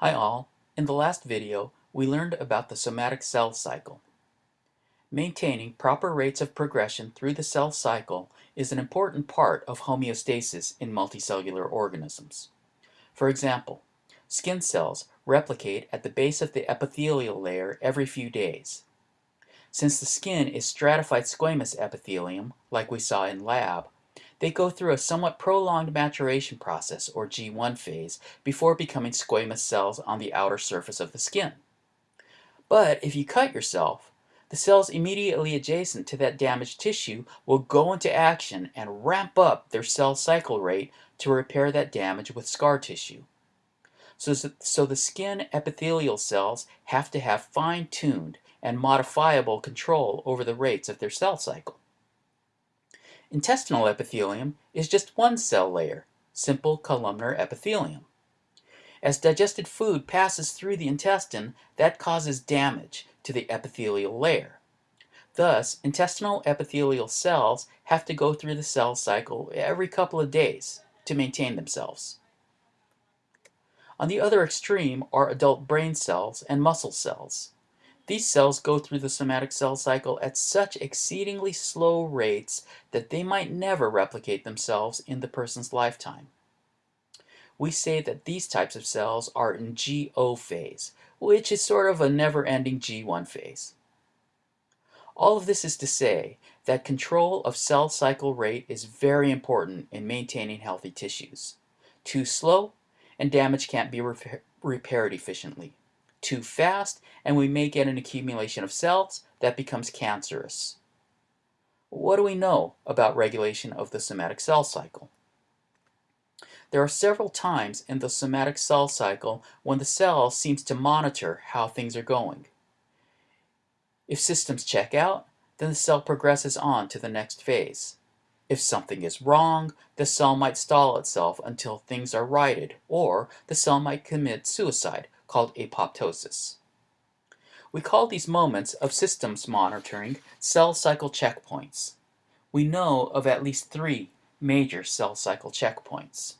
Hi all, in the last video we learned about the somatic cell cycle. Maintaining proper rates of progression through the cell cycle is an important part of homeostasis in multicellular organisms. For example, skin cells replicate at the base of the epithelial layer every few days. Since the skin is stratified squamous epithelium, like we saw in lab, they go through a somewhat prolonged maturation process, or G1 phase, before becoming squamous cells on the outer surface of the skin. But if you cut yourself, the cells immediately adjacent to that damaged tissue will go into action and ramp up their cell cycle rate to repair that damage with scar tissue. So, so the skin epithelial cells have to have fine-tuned and modifiable control over the rates of their cell cycle. Intestinal epithelium is just one cell layer, simple columnar epithelium. As digested food passes through the intestine, that causes damage to the epithelial layer. Thus, intestinal epithelial cells have to go through the cell cycle every couple of days to maintain themselves. On the other extreme are adult brain cells and muscle cells. These cells go through the somatic cell cycle at such exceedingly slow rates that they might never replicate themselves in the person's lifetime. We say that these types of cells are in G0 phase, which is sort of a never-ending G1 phase. All of this is to say that control of cell cycle rate is very important in maintaining healthy tissues. Too slow, and damage can't be repaired efficiently too fast and we may get an accumulation of cells that becomes cancerous. What do we know about regulation of the somatic cell cycle? There are several times in the somatic cell cycle when the cell seems to monitor how things are going. If systems check out, then the cell progresses on to the next phase. If something is wrong, the cell might stall itself until things are righted, or the cell might commit suicide, called apoptosis. We call these moments of systems monitoring cell cycle checkpoints. We know of at least three major cell cycle checkpoints.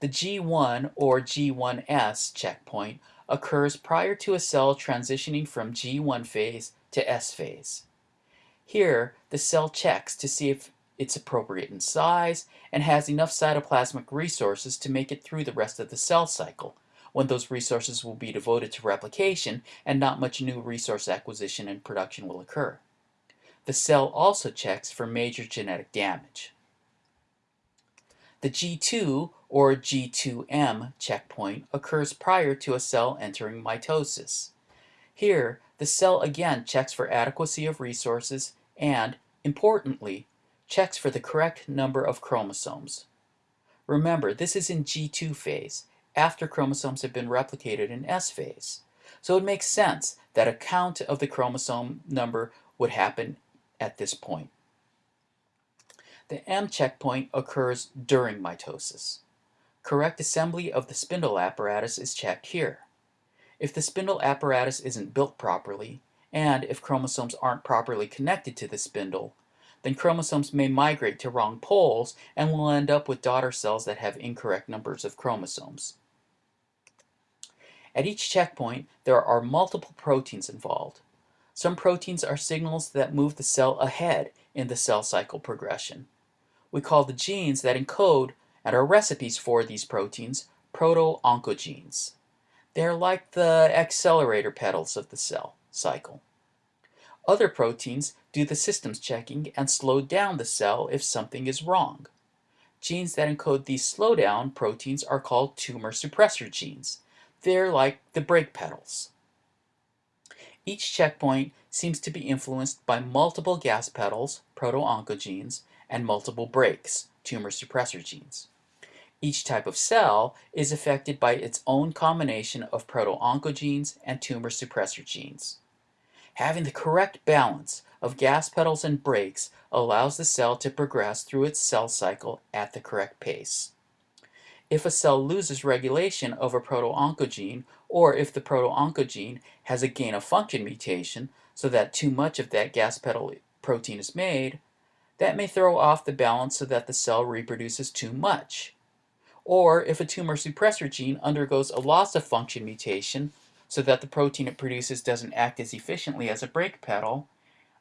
The G1 or G1S checkpoint occurs prior to a cell transitioning from G1 phase to S phase. Here, the cell checks to see if it's appropriate in size and has enough cytoplasmic resources to make it through the rest of the cell cycle, when those resources will be devoted to replication and not much new resource acquisition and production will occur. The cell also checks for major genetic damage. The G2 or G2M checkpoint occurs prior to a cell entering mitosis. Here, the cell again checks for adequacy of resources and, importantly, checks for the correct number of chromosomes. Remember, this is in G2 phase, after chromosomes have been replicated in S phase. So it makes sense that a count of the chromosome number would happen at this point. The M checkpoint occurs during mitosis. Correct assembly of the spindle apparatus is checked here. If the spindle apparatus isn't built properly, and if chromosomes aren't properly connected to the spindle, then chromosomes may migrate to wrong poles and will end up with daughter cells that have incorrect numbers of chromosomes. At each checkpoint, there are multiple proteins involved. Some proteins are signals that move the cell ahead in the cell cycle progression. We call the genes that encode and are recipes for these proteins proto-oncogenes. They're like the accelerator pedals of the cell cycle. Other proteins do the systems checking and slow down the cell if something is wrong. Genes that encode these slowdown proteins are called tumor suppressor genes. They're like the brake pedals. Each checkpoint seems to be influenced by multiple gas pedals, proto-oncogenes, and multiple brakes, tumor suppressor genes. Each type of cell is affected by its own combination of proto-oncogenes and tumor suppressor genes. Having the correct balance of gas pedals and brakes allows the cell to progress through its cell cycle at the correct pace. If a cell loses regulation of a proto-oncogene, or if the proto-oncogene has a gain-of-function mutation so that too much of that gas pedal protein is made, that may throw off the balance so that the cell reproduces too much. or if a tumor suppressor gene undergoes a loss of function mutation so that the protein it produces doesn't act as efficiently as a brake pedal,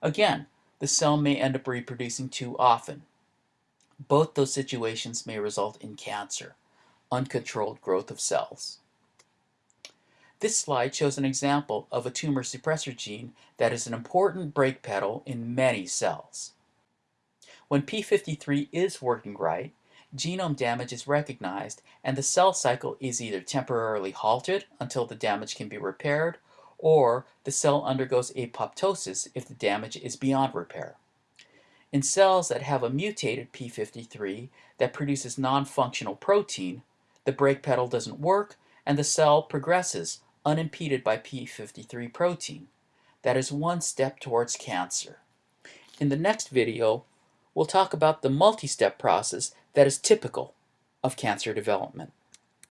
again, the cell may end up reproducing too often. Both those situations may result in cancer, uncontrolled growth of cells. This slide shows an example of a tumor suppressor gene that is an important brake pedal in many cells. When p53 is working right, genome damage is recognized and the cell cycle is either temporarily halted until the damage can be repaired or the cell undergoes apoptosis if the damage is beyond repair. In cells that have a mutated p53 that produces non-functional protein, the brake pedal doesn't work and the cell progresses unimpeded by p53 protein. That is one step towards cancer. In the next video, we'll talk about the multi-step process that is typical of cancer development.